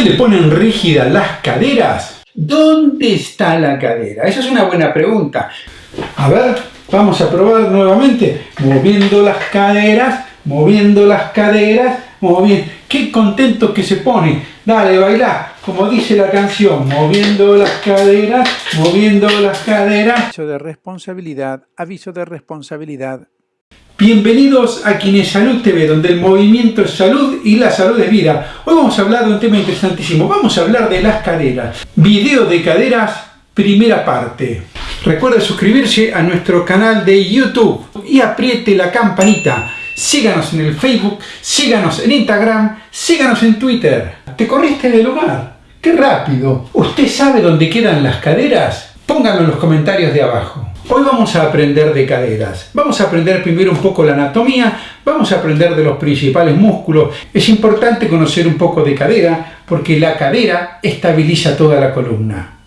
¿Se le ponen rígidas las caderas? ¿Dónde está la cadera? Esa es una buena pregunta. A ver, vamos a probar nuevamente. Moviendo las caderas, moviendo las caderas, moviendo. ¡Qué contento que se pone! Dale, baila, como dice la canción, moviendo las caderas, moviendo las caderas. Aviso de responsabilidad, aviso de responsabilidad. Bienvenidos a Salud TV, donde el movimiento es salud y la salud es vida. Hoy vamos a hablar de un tema interesantísimo. Vamos a hablar de las caderas. Video de caderas, primera parte. Recuerda suscribirse a nuestro canal de YouTube y apriete la campanita. Síganos en el Facebook, síganos en Instagram, síganos en Twitter. ¿Te corriste del lugar? ¡Qué rápido! ¿Usted sabe dónde quedan las caderas? Pónganlo en los comentarios de abajo. Hoy vamos a aprender de caderas. Vamos a aprender primero un poco la anatomía, vamos a aprender de los principales músculos. Es importante conocer un poco de cadera porque la cadera estabiliza toda la columna.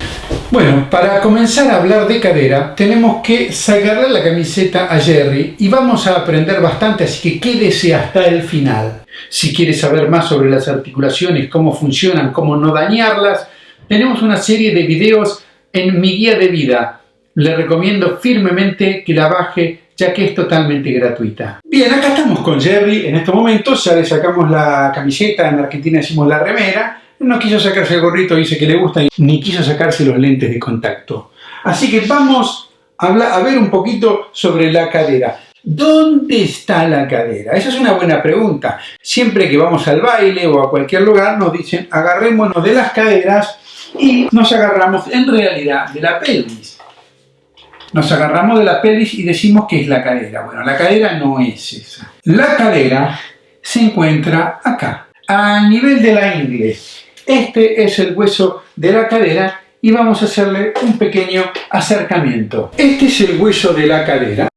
Bueno, para comenzar a hablar de cadera tenemos que sacarle la camiseta a Jerry y vamos a aprender bastante, así que quédese hasta el final. Si quiere saber más sobre las articulaciones, cómo funcionan, cómo no dañarlas, tenemos una serie de videos en mi guía de vida le recomiendo firmemente que la baje ya que es totalmente gratuita. Bien, acá estamos con Jerry en estos momentos, ya le sacamos la camiseta, en Argentina decimos la remera, no quiso sacarse el gorrito, dice que le gusta, ni quiso sacarse los lentes de contacto. Así que vamos a, a ver un poquito sobre la cadera. ¿Dónde está la cadera? Esa es una buena pregunta. Siempre que vamos al baile o a cualquier lugar nos dicen agarrémonos de las caderas y nos agarramos en realidad de la pelvis nos agarramos de la pelvis y decimos que es la cadera. Bueno, la cadera no es esa. La cadera se encuentra acá, a nivel de la ingle. Este es el hueso de la cadera y vamos a hacerle un pequeño acercamiento. Este es el hueso de la cadera.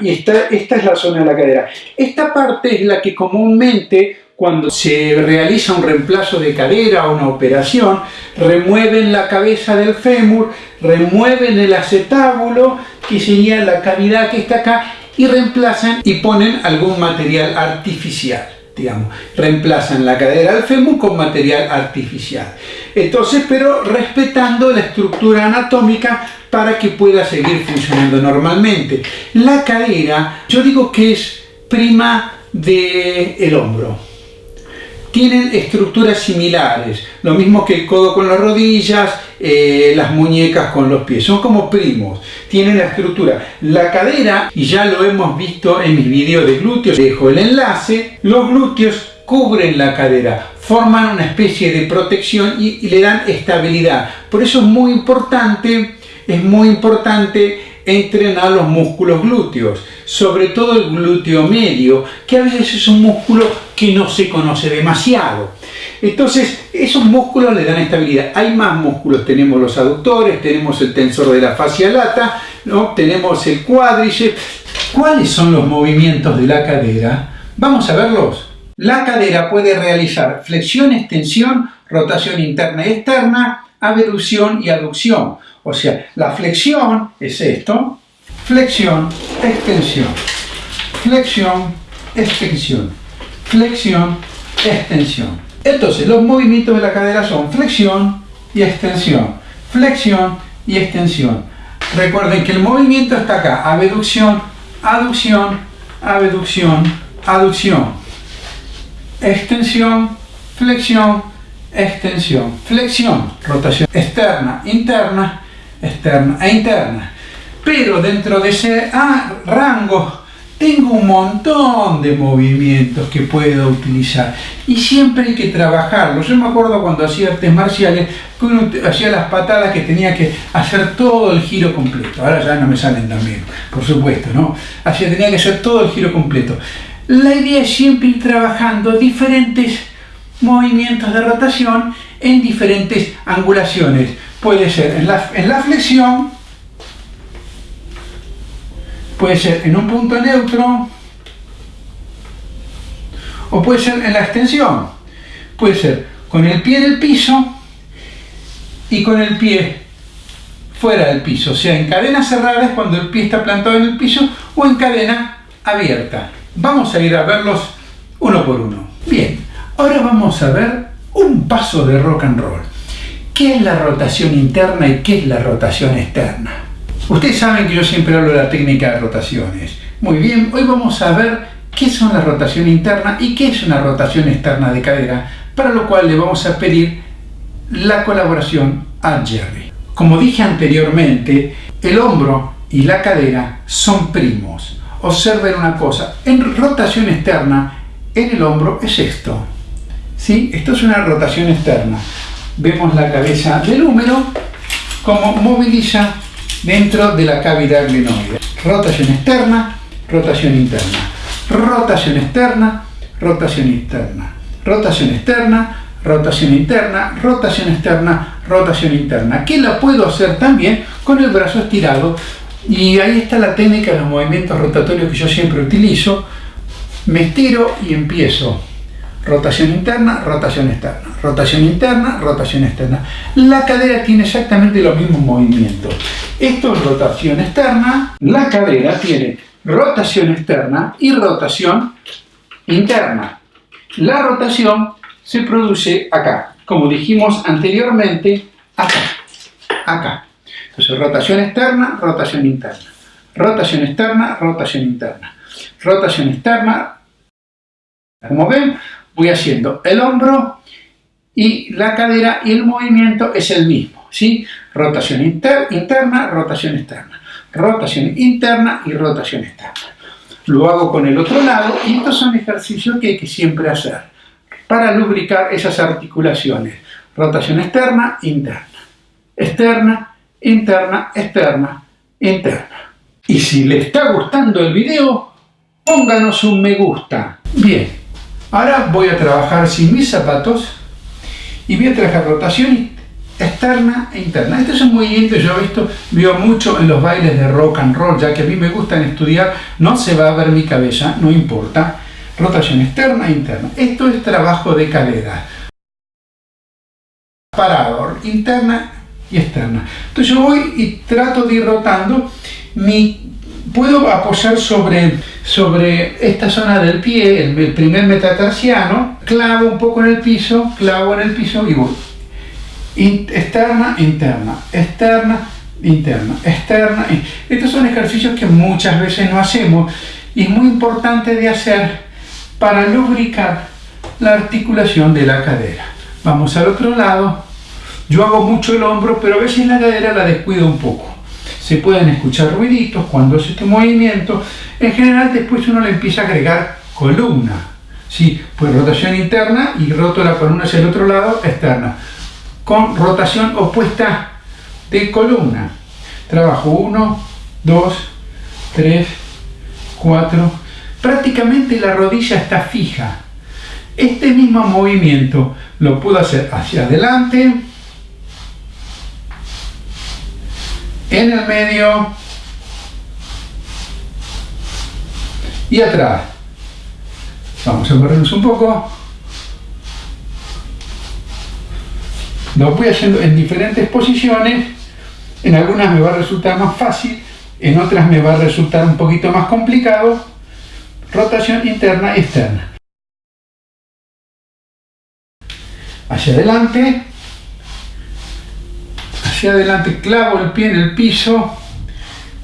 Y esta, esta es la zona de la cadera. Esta parte es la que comúnmente cuando se realiza un reemplazo de cadera o una operación, remueven la cabeza del fémur, remueven el acetábulo que sería la cavidad que está acá y reemplazan y ponen algún material artificial. Digamos, reemplazan la cadera del fémur con material artificial. Entonces, pero respetando la estructura anatómica para que pueda seguir funcionando normalmente. La cadera, yo digo que es prima del el hombro tienen estructuras similares, lo mismo que el codo con las rodillas, eh, las muñecas con los pies, son como primos, tienen la estructura. La cadera, y ya lo hemos visto en mis videos de glúteos, dejo el enlace, los glúteos cubren la cadera, forman una especie de protección y, y le dan estabilidad. Por eso es muy importante, es muy importante entrenar los músculos glúteos, sobre todo el glúteo medio, que a veces es un músculo que no se conoce demasiado. Entonces, esos músculos le dan estabilidad. Hay más músculos, tenemos los aductores, tenemos el tensor de la fascia lata, ¿no? tenemos el cuádriceps. ¿Cuáles son los movimientos de la cadera? Vamos a verlos. La cadera puede realizar flexión, extensión, rotación interna y externa, abducción y aducción. O sea, la flexión es esto, flexión, extensión, flexión, extensión, flexión, extensión. Entonces, los movimientos de la cadera son flexión y extensión, flexión y extensión. Recuerden que el movimiento está acá, abducción, aducción, abducción, aducción, extensión, flexión, extensión, flexión, rotación externa, interna, externa e interna. Pero dentro de ese ah, rango tengo un montón de movimientos que puedo utilizar y siempre hay que trabajarlos. Yo me acuerdo cuando hacía artes marciales hacía las patadas que tenía que hacer todo el giro completo. Ahora ya no me salen también, por supuesto, ¿no? Así tenía que hacer todo el giro completo. La idea es siempre ir trabajando diferentes movimientos de rotación en diferentes angulaciones. Puede ser en la, en la flexión, puede ser en un punto neutro, o puede ser en la extensión. Puede ser con el pie en el piso y con el pie fuera del piso, o sea, en cadena cerrada es cuando el pie está plantado en el piso o en cadena abierta. Vamos a ir a verlos uno por uno. Bien, ahora vamos a ver un paso de rock and roll. ¿Qué es la rotación interna y qué es la rotación externa? Ustedes saben que yo siempre hablo de la técnica de rotaciones. Muy bien, hoy vamos a ver qué son la rotación interna y qué es una rotación externa de cadera, para lo cual le vamos a pedir la colaboración a Jerry. Como dije anteriormente, el hombro y la cadera son primos. Observen una cosa, en rotación externa, en el hombro es esto. ¿Sí? Esto es una rotación externa. Vemos la cabeza del húmero como moviliza dentro de la cavidad glenoide. Rotación externa, rotación interna. Rotación externa, rotación interna. Rotación externa, rotación interna, rotación externa, rotación interna, que la puedo hacer también con el brazo estirado y ahí está la técnica de los movimientos rotatorios que yo siempre utilizo. Me estiro y empiezo. Rotación interna, rotación externa, rotación interna, rotación externa. La cadera tiene exactamente los mismos movimientos. Esto es rotación externa. La cadera tiene rotación externa y rotación interna. La rotación se produce acá, como dijimos anteriormente, acá, acá. Entonces, rotación externa, rotación interna. Rotación externa, rotación interna. Rotación externa. Como ven, voy haciendo el hombro y la cadera y el movimiento es el mismo. ¿sí? Rotación interna, rotación externa. Rotación interna y rotación externa. Lo hago con el otro lado y estos son ejercicios que hay que siempre hacer para lubricar esas articulaciones. Rotación externa, interna. Externa, interna, externa, interna. Y si le está gustando el video, pónganos un me gusta. Bien, ahora voy a trabajar sin mis zapatos y voy a trabajar rotación externa e interna. Este es un movimiento que yo he visto, veo mucho en los bailes de rock and roll, ya que a mí me gustan estudiar, no se va a ver mi cabeza, no importa. Rotación externa e interna. Esto es trabajo de cadera. Parador, interna y externa. Entonces yo voy y trato de ir rotando. Mi, puedo apoyar sobre, sobre esta zona del pie, el, primer metatarsiano, clavo un poco en el piso, clavo en el piso y voy. externa, interna, externa, interna, externa. Estos son ejercicios que muchas veces no hacemos y es muy importante de hacer para lubricar la articulación de la cadera. Vamos al otro lado. Yo hago mucho el hombro, pero a veces la cadera la descuido un poco. Se pueden escuchar ruiditos cuando hace este movimiento. En general después uno le empieza a agregar columna. ¿sí? Pues rotación interna y roto la columna hacia el otro lado, externa. Con rotación opuesta de columna. Trabajo 1, 2, 3, 4. Prácticamente la rodilla está fija. Este mismo movimiento lo puedo hacer hacia adelante, en el medio y atrás. Vamos a movernos un poco. Lo voy haciendo en diferentes posiciones. En algunas me va a resultar más fácil, en otras me va a resultar un poquito más complicado. Rotación interna y externa. Hacia adelante hacia adelante, clavo el pie en el piso,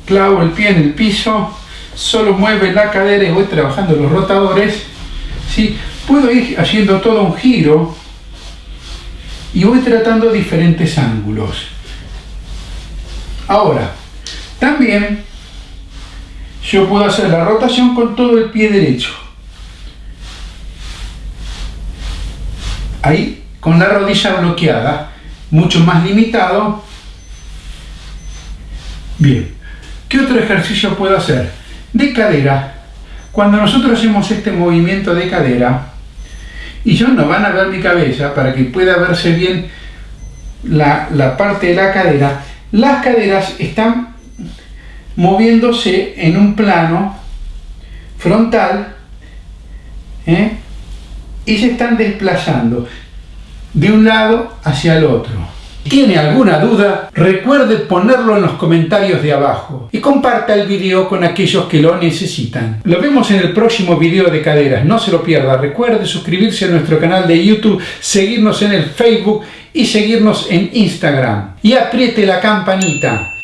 clavo el pie en el piso, solo mueve la cadera y voy trabajando los rotadores. ¿sí? Puedo ir haciendo todo un giro y voy tratando diferentes ángulos. Ahora, también yo puedo hacer la rotación con todo el pie derecho. Ahí, con la rodilla bloqueada, mucho más limitado Bien, ¿qué otro ejercicio puedo hacer? De cadera. Cuando nosotros hacemos este movimiento de cadera, y yo no van a ver mi cabeza para que pueda verse bien la, parte de la cadera, las caderas están moviéndose en un plano frontal ¿eh? y se están desplazando de un lado hacia el otro. ¿Tiene alguna duda? Recuerde ponerlo en los comentarios de abajo y comparta el video con aquellos que lo necesitan. Lo vemos en el próximo video de caderas, no se lo pierda. Recuerde suscribirse a nuestro canal de YouTube, seguirnos en el Facebook y seguirnos en Instagram. Y apriete la campanita